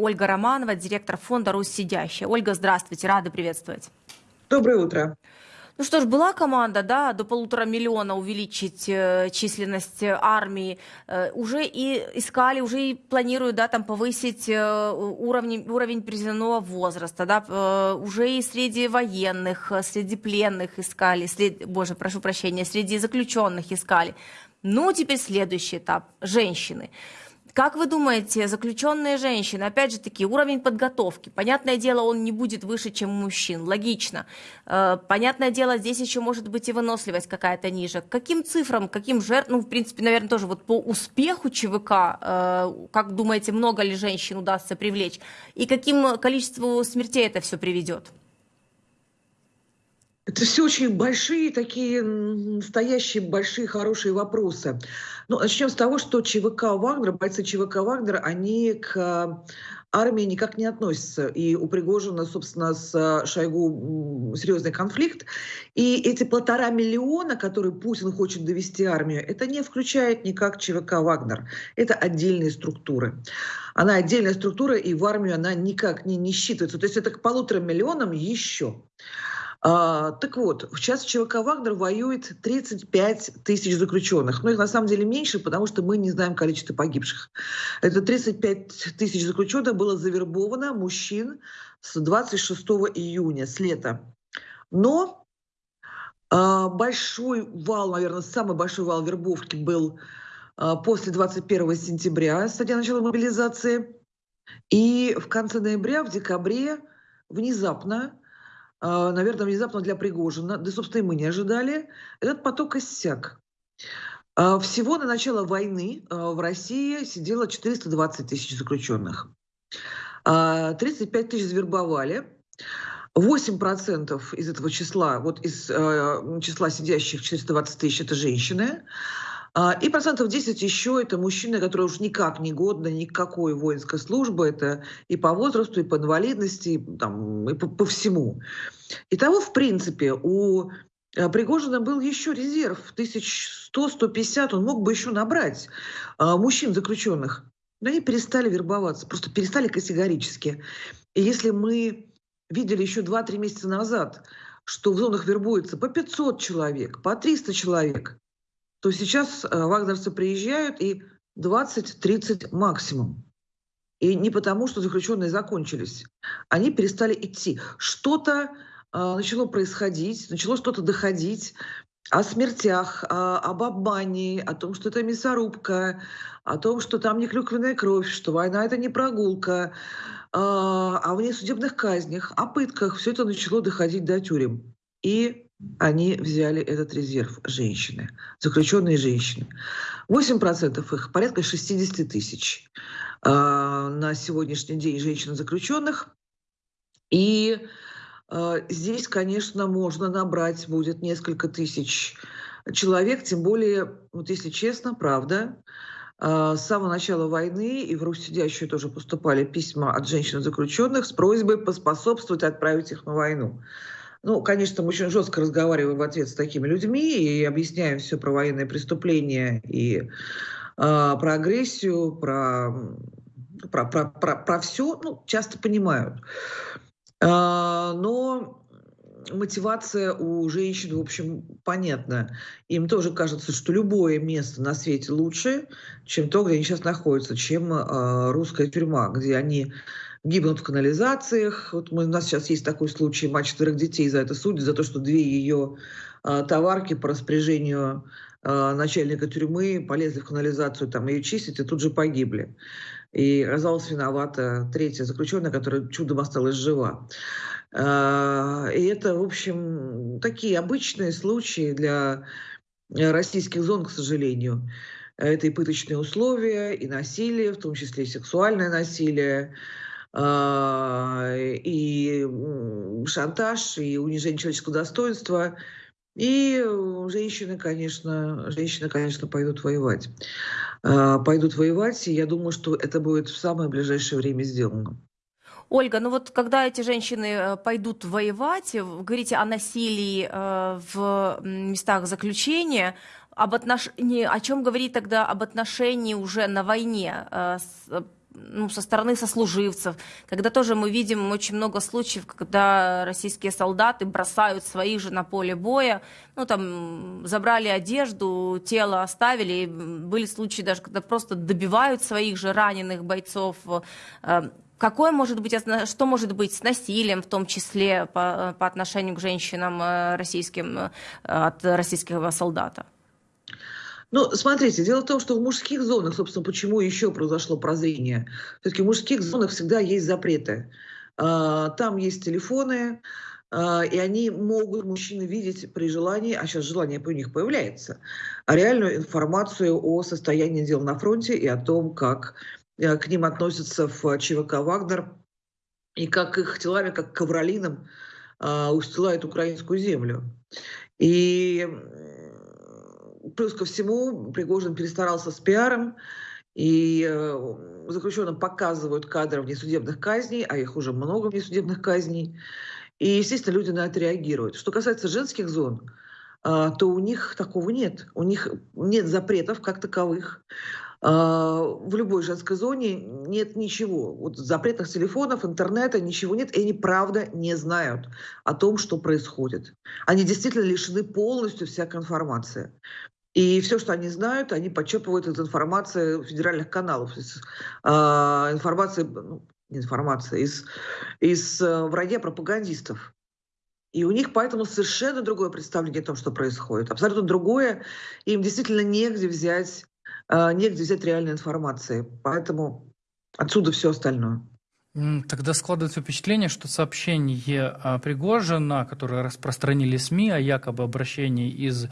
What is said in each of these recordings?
Ольга Романова, директор фонда «Русь сидящая». Ольга, здравствуйте, рада приветствовать. Доброе утро. Ну что ж, была команда, да, до полутора миллиона увеличить э, численность армии. Э, уже и искали, уже и планируют, да, там повысить э, уровень, уровень призывного возраста, да, э, уже и среди военных, э, среди пленных искали, среди, боже, прошу прощения, среди заключенных искали. Ну, теперь следующий этап – женщины. Как вы думаете, заключенные женщины, опять же таки, уровень подготовки, понятное дело, он не будет выше, чем у мужчин, логично. Э, понятное дело, здесь еще может быть и выносливость какая-то ниже. Каким цифрам, каким жертвам, ну, в принципе, наверное, тоже вот по успеху ЧВК, э, как думаете, много ли женщин удастся привлечь? И каким количеству смертей это все приведет? Это все очень большие, такие настоящие большие, хорошие вопросы. Ну, начнем с того, что ЧВК Вагнера, бойцы ЧВК Вагнера, они к армии никак не относятся. И у Пригожина, собственно, с Шойгу серьезный конфликт. И эти полтора миллиона, которые Путин хочет довести армию, это не включает никак ЧВК Вагнер. Это отдельные структуры. Она отдельная структура, и в армию она никак не, не считывается. То есть это к полутора миллионам еще. А, так вот, сейчас ЧВК «Вагнер» воюет 35 тысяч заключенных. Но их на самом деле меньше, потому что мы не знаем количество погибших. Это 35 тысяч заключенных было завербовано мужчин с 26 июня, с лета. Но а, большой вал, наверное, самый большой вал вербовки был а, после 21 сентября, с начала мобилизации. И в конце ноября, в декабре внезапно наверное, внезапно для Пригожина, да, собственно, и мы не ожидали, этот поток иссяк. А, всего на начало войны а, в России сидело 420 тысяч заключенных. 35 тысяч завербовали. 8% из этого числа, вот из числа сидящих 420 тысяч, это женщины. А, и процентов 10 еще это мужчины, которые уж никак не годны никакой воинской службы. Это и по возрасту, и по инвалидности, и, там, и по, по всему. Итого, в принципе, у э, Пригожина был еще резерв, 1100-150, он мог бы еще набрать а, мужчин заключенных. Но они перестали вербоваться, просто перестали категорически. И если мы видели еще 2-3 месяца назад, что в зонах вербуется по 500 человек, по 300 человек, то сейчас э, вагнерцы приезжают и 20-30 максимум. И не потому, что заключенные закончились. Они перестали идти. Что-то э, начало происходить, начало что-то доходить о смертях, о, об обмане, о том, что это мясорубка, о том, что там не клюквенная кровь, что война — это не прогулка, э, о внесудебных казнях, о пытках. Все это начало доходить до тюрем. И они взяли этот резерв женщины, заключенные женщины. 8% их, порядка 60 тысяч э, на сегодняшний день женщин-заключенных. И э, здесь, конечно, можно набрать будет несколько тысяч человек, тем более, вот если честно, правда, э, с самого начала войны и в Русь сидящую тоже поступали письма от женщин-заключенных с просьбой поспособствовать отправить их на войну. Ну, конечно, мы очень жестко разговариваем в ответ с такими людьми и объясняем все про военные преступления и э, про агрессию, про, про, про, про, про все, ну, часто понимают. Э, но мотивация у женщин, в общем, понятна. Им тоже кажется, что любое место на свете лучше, чем то, где они сейчас находятся, чем э, русская тюрьма, где они гибнут в канализациях. Вот мы, у нас сейчас есть такой случай, мать четверых детей за это судят, за то, что две ее э, товарки по распоряжению э, начальника тюрьмы полезли в канализацию, там ее чистить, и тут же погибли. И оказалась виновата третья заключенная, которая чудом осталась жива. И это, в общем, такие обычные случаи для российских зон, к сожалению. Это и пыточные условия, и насилие, в том числе и сексуальное насилие, и шантаж, и унижение человеческого достоинства. И женщины, конечно, женщины, конечно, пойдут воевать. А, пойдут воевать, и я думаю, что это будет в самое ближайшее время сделано. Ольга, ну вот когда эти женщины э, пойдут воевать, вы говорите о насилии э, в местах заключения, об отношении, о чем говорит тогда об отношении уже на войне, э, ну, со стороны сослуживцев, когда тоже мы видим очень много случаев, когда российские солдаты бросают своих же на поле боя, ну, там, забрали одежду, тело оставили, были случаи даже, когда просто добивают своих же раненых бойцов, э, Какое может быть, что может быть с насилием, в том числе по, по отношению к женщинам э, российским, э, от российского солдата? Ну, смотрите, дело в том, что в мужских зонах, собственно, почему еще произошло прозрение. Все-таки в мужских зонах всегда есть запреты. А, там есть телефоны, а, и они могут, мужчины, видеть при желании, а сейчас желание у них появляется, реальную информацию о состоянии дел на фронте и о том, как Э, к ним относятся в ЧВК «Вагнер», и как их телами, как ковролином, а, устилают украинскую землю. И плюс ко всему Пригожин перестарался с пиаром, и э, заключенным показывают кадры внесудебных казней, а их уже много внесудебных казней. И, естественно, люди на это реагируют. Что касается женских зон, а, то у них такого нет. У них нет запретов как таковых. А, в любой женской зоне нет ничего. Вот запретных телефонов, интернета, ничего нет. И они правда не знают о том, что происходит. Они действительно лишены полностью всякой информации. И все, что они знают, они подчерпывают из информации федеральных каналов, из э, информации, ну, информация, из, из э, вранья пропагандистов. И у них поэтому совершенно другое представление о том, что происходит. Абсолютно другое. Им действительно негде взять негде взять реальной информации. Поэтому отсюда все остальное. Тогда складывается впечатление, что сообщение а, Пригожина, которое распространили СМИ о якобы обращении из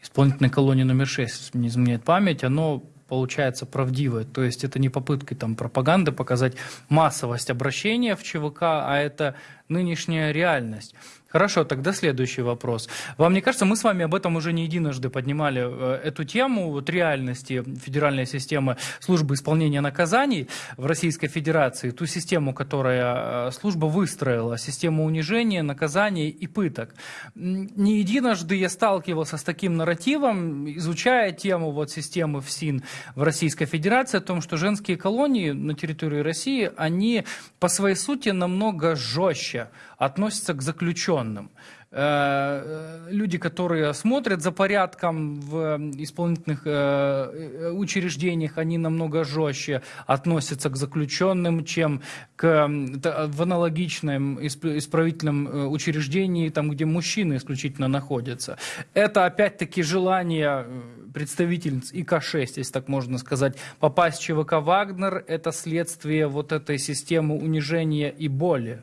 исполнительной колонии номер 6, если не изменяет память, оно получается правдивое. То есть это не попытки там, пропаганды показать массовость обращения в ЧВК, а это нынешняя реальность. Хорошо, тогда следующий вопрос. Вам не кажется, мы с вами об этом уже не единожды поднимали э, эту тему, вот реальности федеральной системы службы исполнения наказаний в Российской Федерации, ту систему, которая э, служба выстроила, систему унижения, наказаний и пыток. Не единожды я сталкивался с таким нарративом, изучая тему вот системы ФСИН в Российской Федерации, о том, что женские колонии на территории России, они по своей сути намного жестче относятся к заключенным. Э, люди, которые смотрят за порядком в исполнительных э, учреждениях, они намного жестче относятся к заключенным, чем к, в аналогичном исправительном э, учреждении, там, где мужчины исключительно находятся. Это опять-таки желание представительниц ИК-6, если так можно сказать, попасть в ЧВК «Вагнер» – это следствие вот этой системы унижения и боли.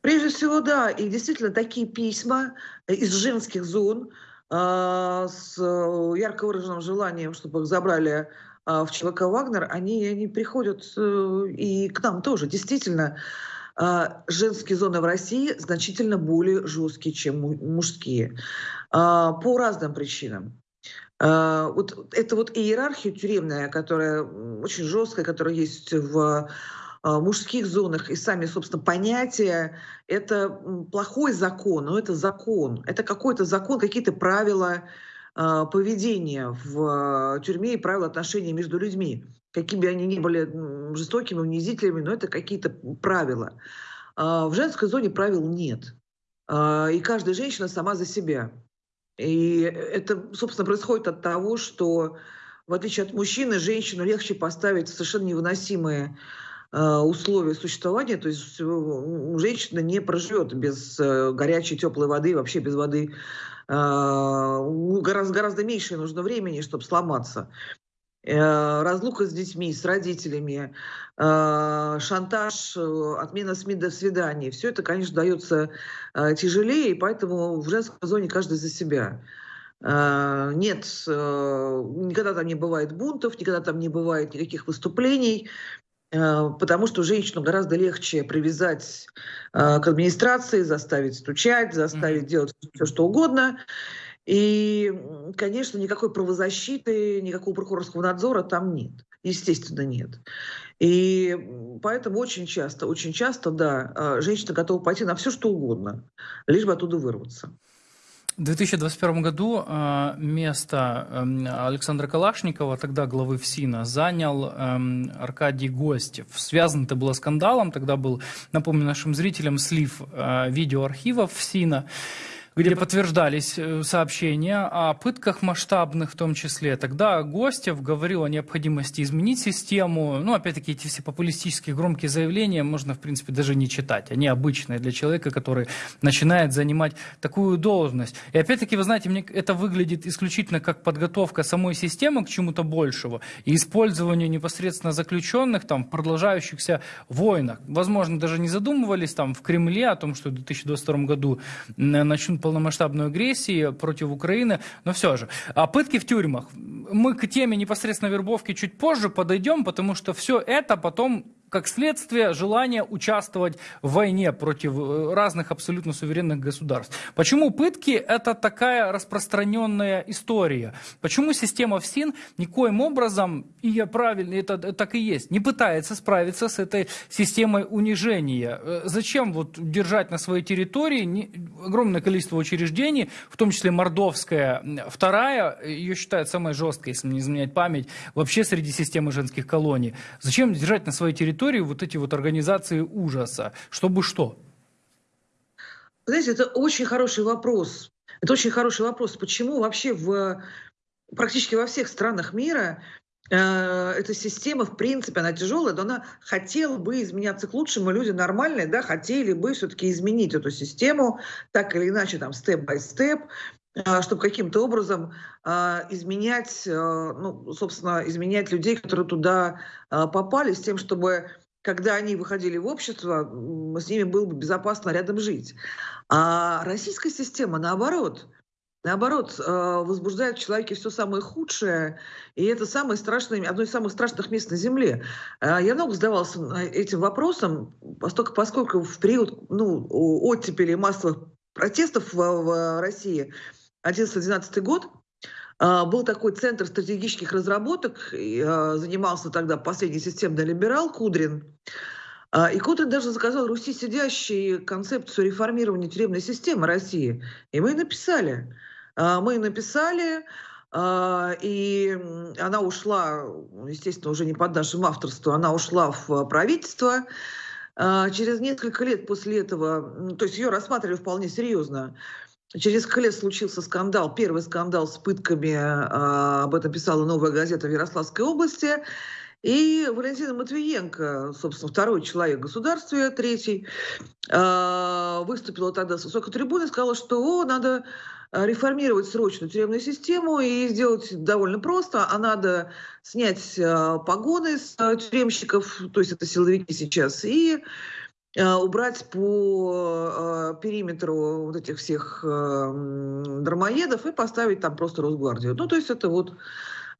Прежде всего, да, и действительно такие письма из женских зон э, с ярко выраженным желанием, чтобы их забрали э, в ЧВК «Вагнер», они, они приходят э, и к нам тоже. Действительно, э, женские зоны в России значительно более жесткие, чем мужские. По разным причинам. Вот это вот иерархия тюремная, которая очень жесткая, которая есть в а, мужских зонах и сами, собственно, понятия, это плохой закон, но это закон. Это какой-то закон, какие-то правила а, поведения в тюрьме и правила отношений между людьми. Какими бы они ни были жестокими, унизительными, но это какие-то правила. А, в женской зоне правил нет. И каждая женщина сама за себя. И это, собственно, происходит от того, что в отличие от мужчины, женщину легче поставить в совершенно невыносимые условия существования, то есть э, женщина не проживет без э, горячей, теплой воды, вообще без воды. Гораздо, гораздо меньше нужно времени, чтобы сломаться. Разлука с детьми, с родителями, шантаж, отмена СМИ до свидания. Все это, конечно, дается тяжелее, и поэтому в женской зоне каждый за себя. Нет, никогда там не бывает бунтов, никогда там не бывает никаких выступлений. Э, потому что женщину гораздо легче привязать э, к администрации, заставить стучать, заставить mm-hmm. делать все, что угодно. И, конечно, никакой правозащиты, никакого прокурорского надзора там нет. Естественно, нет. И поэтому очень часто, очень часто, да, э, женщина готова пойти на все, что угодно, лишь бы оттуда вырваться. В 2021 году э, место эм, Александра Калашникова, тогда главы ФСИНа, занял эм, Аркадий Гостев. Связано это было скандалом, тогда был, напомню нашим зрителям, слив э, видеоархивов ФСИНа где подтверждались э, сообщения о пытках масштабных в том числе. Тогда Гостев говорил о необходимости изменить систему. Ну, опять-таки, эти все популистические громкие заявления можно, в принципе, даже не читать. Они обычные для человека, который начинает занимать такую должность. И опять-таки, вы знаете, мне это выглядит исключительно как подготовка самой системы к чему-то большему и использованию непосредственно заключенных там, в продолжающихся войнах. Возможно, даже не задумывались там в Кремле о том, что в 2022 году начнут полномасштабную агрессию против Украины, но все же. А пытки в тюрьмах. Мы к теме непосредственно вербовки чуть позже подойдем, потому что все это потом как следствие желания участвовать в войне против э, разных абсолютно суверенных государств. Почему пытки – это такая распространенная история? Почему система ФСИН никоим образом, и я правильно, это так и есть, не пытается справиться с этой системой унижения? Э, зачем вот держать на своей территории огромное количество учреждений, в том числе Мордовская, вторая, ее считают самой жесткой, если не изменять память, вообще среди системы женских колоний. Зачем держать на своей территории территории вот эти вот организации ужаса? Чтобы что? Знаете, это очень хороший вопрос. Это очень хороший вопрос. Почему вообще в практически во всех странах мира э, эта система, в принципе, она тяжелая, но она хотела бы изменяться к лучшему. Люди нормальные, да, хотели бы все-таки изменить эту систему, так или иначе, там, степ-бай-степ, э, чтобы каким-то образом э, изменять, э, ну, собственно, изменять людей, которые туда попали, с тем, чтобы когда они выходили в общество, с ними было бы безопасно рядом жить. А российская система, наоборот, наоборот, возбуждает в человеке все самое худшее, и это самое страшное, одно из самых страшных мест на Земле. Я много задавался этим вопросом, поскольку, поскольку в период ну, оттепели массовых протестов в, в России 11-12 год, а, был такой центр стратегических разработок, а, занимался тогда последний системный либерал Кудрин. А, и Кудрин даже заказал Руси сидящей концепцию реформирования тюремной системы России. И мы написали. Мы написали, и она ушла, естественно, уже не под нашим авторством, она ушла в правительство. Через несколько лет после этого, то есть ее рассматривали вполне серьезно, Через лет случился скандал, первый скандал с пытками, а, об этом писала «Новая газета» в Ярославской области. И Валентина Матвиенко, собственно, второй человек государства, третий, а, выступила тогда с высокой трибуны и сказала, что о, надо реформировать срочно тюремную систему и сделать довольно просто, а надо снять а, погоны с тюремщиков, то есть это силовики сейчас, и убрать по э, периметру вот этих всех э, и поставить там просто Росгвардию. Ну, то есть это вот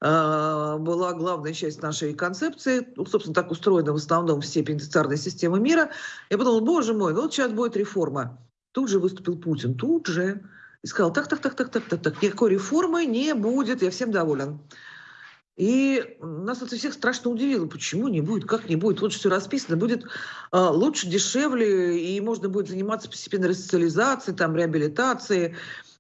была главная часть нашей концепции. Ну, собственно, так устроена в основном все пенитенциарные системы мира. Я подумала, боже мой, ну вот сейчас будет реформа. Тут же выступил Путин, тут же. И сказал, так, так, так, так, так, так, никакой реформы не будет, я всем доволен. И нас это всех страшно удивило. Почему не будет? Как не будет? Лучше все расписано. Будет э, лучше, дешевле, и можно будет заниматься постепенно ресоциализацией, там, реабилитацией,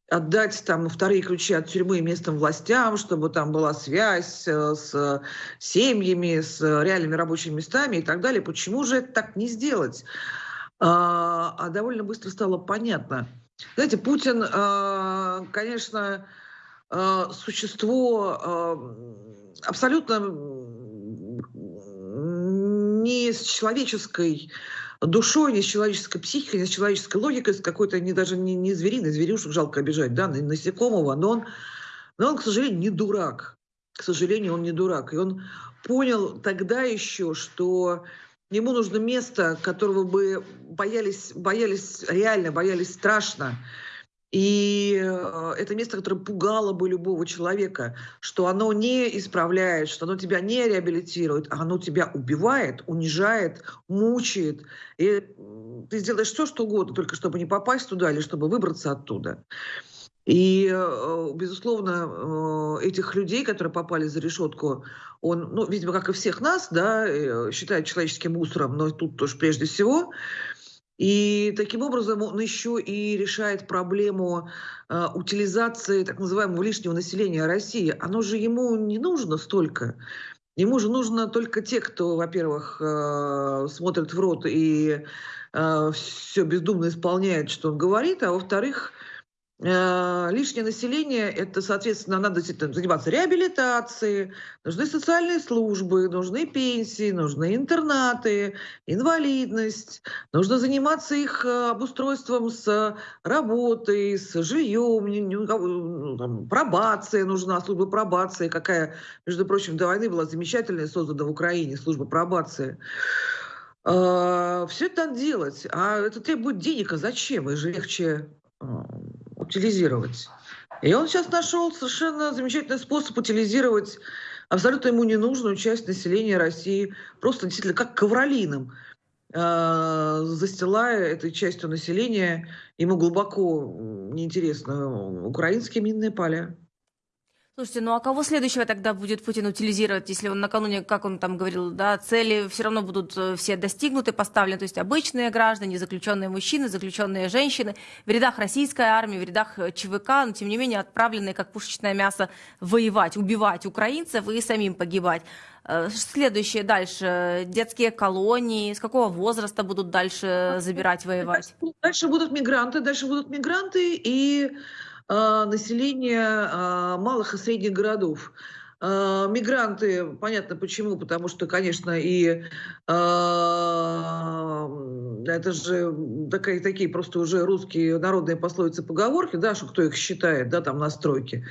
отдать там вторые ключи от тюрьмы местным властям, чтобы там была связь э, с семьями, с реальными рабочими местами и так далее. Почему же это так не сделать? А, а довольно быстро стало понятно. Знаете, Путин, э, конечно, э, существо абсолютно не с человеческой душой, не с человеческой психикой, не с человеческой логикой, с какой-то не даже не, не звериной, зверюшек жалко обижать, да, насекомого, но он, но он, к сожалению, не дурак. К сожалению, он не дурак. И он понял тогда еще, что ему нужно место, которого бы боялись, боялись реально, боялись страшно. И э, это место, которое пугало бы любого человека, что оно не исправляет, что оно тебя не реабилитирует, а оно тебя убивает, унижает, мучает. И ты сделаешь все, что угодно, только чтобы не попасть туда или чтобы выбраться оттуда. И, э, безусловно, э, этих людей, которые попали за решетку, он, ну, видимо, как и всех нас, да, считает человеческим мусором, но тут тоже прежде всего. И таким образом он еще и решает проблему э, утилизации так называемого лишнего населения России. Оно же ему не нужно столько. Ему же нужно только те, кто, во-первых, э, смотрит в рот и э, все бездумно исполняет, что он говорит, а во-вторых, Э, лишнее население, это, соответственно, надо заниматься реабилитацией, нужны социальные службы, нужны пенсии, нужны интернаты, инвалидность, нужно заниматься их э, обустройством с работой, с жильем, ну, там, пробация нужна, служба пробации, какая, между прочим, до войны была замечательная, создана в Украине, служба пробации. Э, Все это надо делать, а это требует денег, а зачем? И же легче утилизировать. И он сейчас нашел совершенно замечательный способ утилизировать абсолютно ему ненужную часть населения России, просто действительно как ковролином, э, застилая этой частью населения ему глубоко неинтересно украинские минные поля. Слушайте, ну а кого следующего тогда будет Путин утилизировать, если он накануне, как он там говорил, да, цели все равно будут э, все достигнуты, поставлены, то есть обычные граждане, заключенные мужчины, заключенные женщины, в рядах российской армии, в рядах э, ЧВК, но тем не менее отправленные как пушечное мясо воевать, убивать украинцев и самим погибать. Э, следующее дальше, детские колонии, с какого возраста будут дальше забирать, воевать? Дальше будут мигранты, дальше будут мигранты и а, населения а, малых и средних городов. А, мигранты, понятно почему, потому что, конечно, и это же такие, такие просто уже русские народные пословицы, поговорки, да, что кто их считает, да, там на стройке.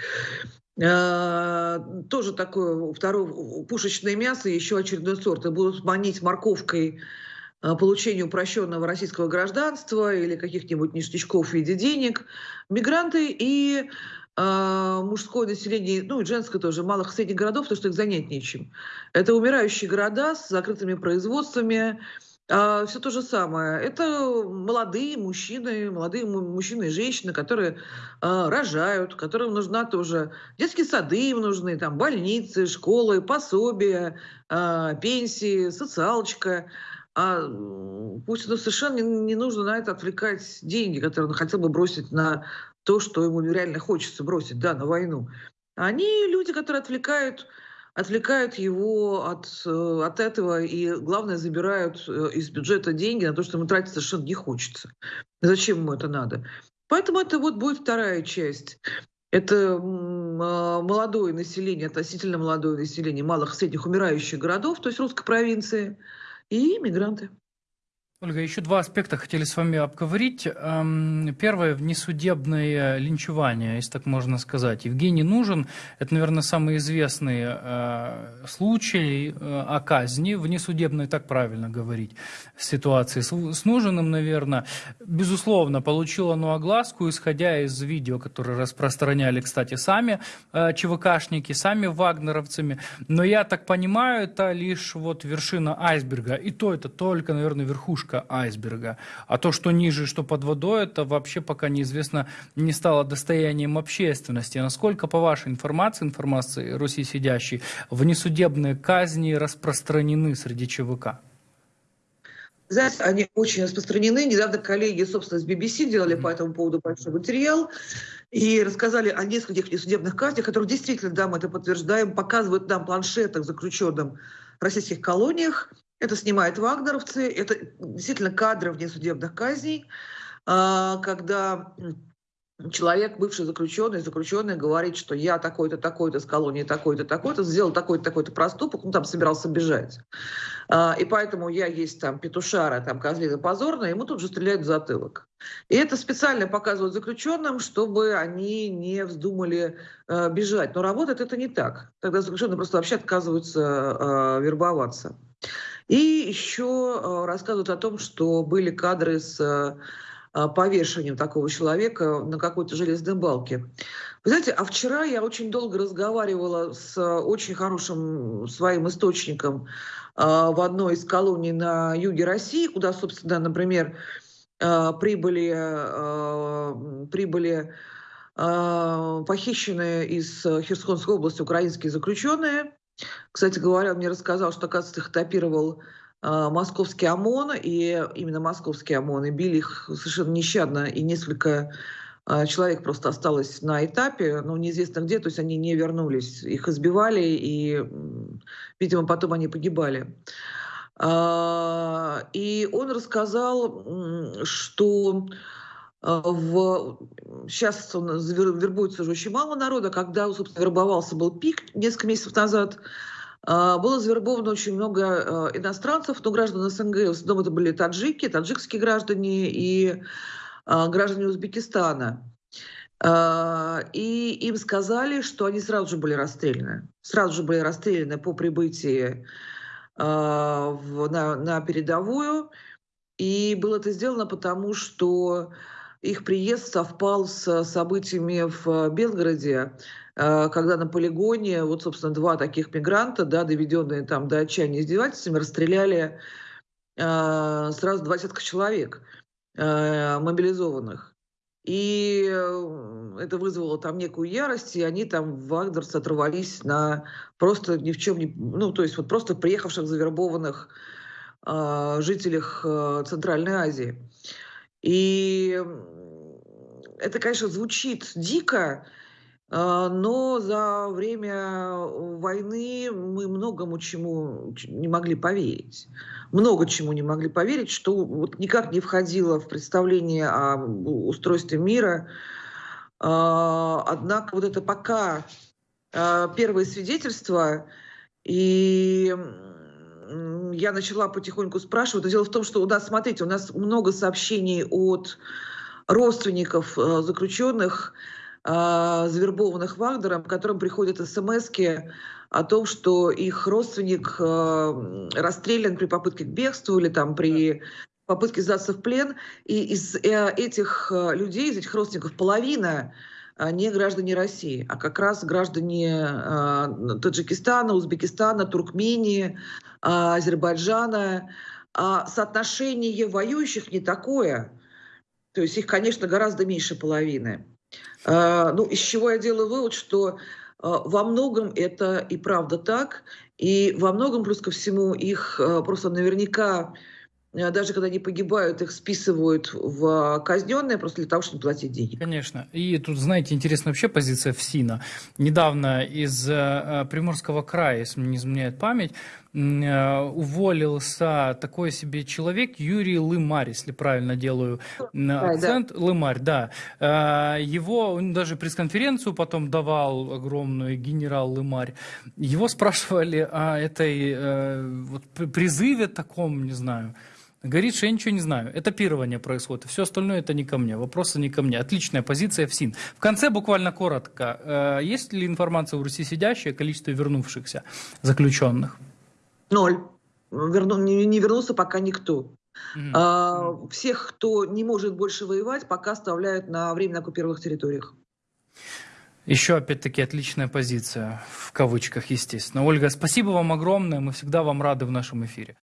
Тоже такое второе пушечное мясо, еще очередной сорт. И будут манить морковкой Э, получению упрощенного российского гражданства или каких-нибудь ништячков в виде денег, мигранты и э, мужское население, ну и женское тоже, малых и средних городов, потому что их занять нечем. Это умирающие города с закрытыми производствами, а, все то же самое. Это молодые мужчины, молодые мужчины и женщины, которые а, рожают, которым нужна тоже детские сады им нужны, там больницы, школы, пособия, пенсии, социалочка. А Путину совершенно не, нужно на это отвлекать деньги, которые он хотел бы бросить на то, что ему реально хочется бросить, да, на войну. Они люди, которые отвлекают, отвлекают его от, э, от этого и, главное, забирают э, из бюджета деньги на то, что ему тратить совершенно не хочется. Зачем ему это надо? Поэтому это вот будет вторая часть. Это а, молодое население, относительно молодое население малых и средних умирающих городов, то есть русской провинции – и мигранты. Ольга, еще два аспекта хотели с вами обговорить. Эм, первое – внесудебное линчевание, если так можно сказать. Евгений Нужен – это, наверное, самый известный э, случай э, о казни, внесудебной, так правильно говорить, ситуации с, Нужиным, наверное. Безусловно, получил оно огласку, исходя из видео, которые распространяли, кстати, сами э, ЧВКшники, сами вагнеровцами. Но я так понимаю, это лишь вот вершина айсберга. И то это только, наверное, верхушка верхушка айсберга. А то, что ниже, что под водой, это вообще пока неизвестно, не стало достоянием общественности. Насколько, по вашей информации, информации Руси сидящей, внесудебные казни распространены среди ЧВК? Знаете, они очень распространены. Недавно коллеги, собственно, с BBC делали по этому поводу большой материал и рассказали о нескольких несудебных казнях, которые действительно, да, мы это подтверждаем, показывают нам планшетах заключенным в российских колониях, это снимают вагнеровцы, это действительно кадры внесудебных казней, а, когда человек, бывший заключенный, заключенный говорит, что я такой-то, такой-то с колонии, такой-то, такой-то, сделал такой-то, такой-то проступок, ну, там собирался бежать. А, и поэтому я есть там петушара, там козлина позорная, ему тут же стреляют в затылок. И это специально показывают заключенным, чтобы они не вздумали э, бежать. Но работает это не так. Тогда заключенные просто вообще отказываются э, вербоваться. И еще э, рассказывают о том, что были кадры с э, повешением такого человека на какой-то железной балке. Вы знаете, а вчера я очень долго разговаривала с очень хорошим своим источником э, в одной из колоний на юге России, куда, собственно, например, прибыли, прибыли похищенные из Херсонской области украинские заключенные – Кстати говоря, он мне рассказал, что, оказывается, их этапировал а, московский ОМОН, и именно московский ОМОН, и били их совершенно нещадно, и несколько а, человек просто осталось на этапе, но неизвестно где, то есть они не вернулись. Их избивали, и, видимо, потом они погибали. А, И он рассказал, что в... сейчас он вербуется уже очень мало народа, когда, собственно, вербовался был пик несколько месяцев назад, а, было завербовано очень много а, иностранцев, но граждан СНГ, в основном это были таджики, таджикские граждане и а, граждане Узбекистана. А, И им сказали, что они сразу же были расстреляны. Сразу же были расстреляны по прибытии на, на передовую. И было это сделано потому, что их приезд совпал с событиями в Белгороде, э, когда на полигоне, вот, собственно, два таких мигранта, да, доведенные там до отчаяния издевательствами, расстреляли э, сразу два десятка человек э, мобилизованных. И э, это вызвало там некую ярость, и они там, вагнерцы, оторвались на просто ни в чем не... Ну, то есть вот просто приехавших завербованных а, жителях э, Центральной Азии. И это, конечно, звучит дико, а, но за время войны мы многому чему не могли поверить. Много чему не могли поверить, что вот никак не входило в представление о устройстве мира. А, Однако вот это пока а, первые свидетельства, и я начала потихоньку спрашивать. Но дело в том, что у нас, смотрите, у нас много сообщений от родственников э, заключенных, а, завербованных Вагнером, которым приходят смс о том, что их родственник э, расстрелян при попытке к бегству или там при попытке сдаться в плен. И из э, этих э, людей, из этих родственников, половина не граждане России, а как раз граждане а, Таджикистана, Узбекистана, Туркмении, а, Азербайджана. А соотношение воюющих не такое. То есть их, конечно, гораздо меньше половины. А, Ну, из чего я делаю вывод, что во многом это и правда так, и во многом, плюс ко всему, их просто наверняка, даже когда они погибают, их списывают в казненные просто для того, чтобы платить денег. Конечно. И тут, знаете, интересная вообще позиция ФСИНа. Недавно из э, Приморского края, если не изменяет память, э, уволился такой себе человек Юрий Лымарь, если правильно делаю м, да. акцент. Лымарь, да. Э, Его, он даже пресс-конференцию потом давал огромную, генерал Лымарь. Его спрашивали о этой э, вот, при- призыве таком, не знаю, Говорит, что я ничего не знаю. Этапирование происходит. Все остальное это не ко мне. Вопросы не ко мне. Отличная позиция ФСИН. В конце буквально коротко. э, Есть ли информация у Руси сидящей о количестве вернувшихся заключенных? Ноль. Верну- не, не вернулся пока никто. Мгм. А, всех, кто не может больше воевать, пока оставляют на временно оккупированных территориях. Еще опять-таки отличная позиция, в кавычках, естественно. Ольга, спасибо вам огромное. Мы всегда вам рады в нашем эфире.